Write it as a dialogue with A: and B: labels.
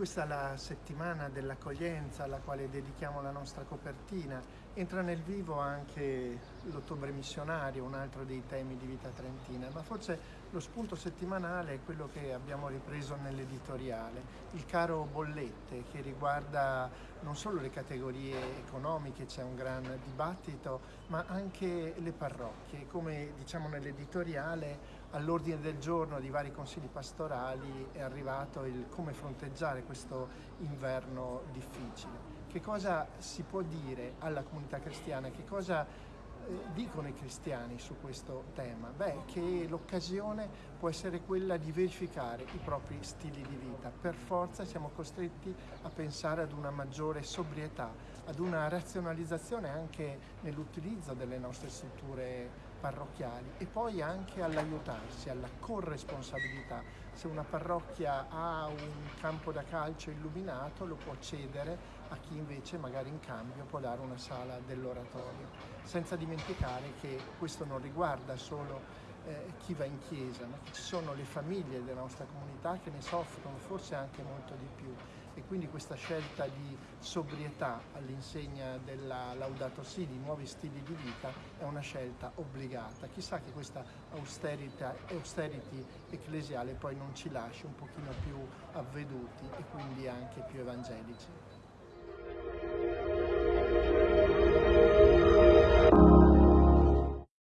A: questa è la settimana dell'accoglienza alla quale dedichiamo la nostra copertina. Entra nel vivo anche l'ottobre missionario, un altro dei temi di Vita Trentina, ma forse lo spunto settimanale è quello che abbiamo ripreso nell'editoriale, il caro bollette che riguarda non solo le categorie economiche, c'è un gran dibattito, ma anche le parrocchie. Come diciamo nell'editoriale, all'ordine del giorno di vari consigli pastorali è arrivato il come fronteggiare questo inverno difficile. Che cosa si può dire alla comunità cristiana? Che cosa eh, dicono i cristiani su questo tema? Beh, che l'occasione può essere quella di verificare i propri stili di vita. Per forza siamo costretti a pensare ad una maggiore sobrietà, ad una razionalizzazione anche nell'utilizzo delle nostre strutture parrocchiali e poi anche all'aiutarsi, alla corresponsabilità. Se una parrocchia ha un campo da calcio illuminato lo può cedere a chi invece magari in cambio può dare una sala dell'oratorio, senza dimenticare che questo non riguarda solo eh, chi va in chiesa, ma ci sono le famiglie della nostra comunità che ne soffrono forse anche molto di più quindi questa scelta di sobrietà all'insegna della Laudato Si, di nuovi stili di vita, è una scelta obbligata. Chissà che questa austerity ecclesiale poi non ci lasci un pochino più avveduti e quindi anche più evangelici.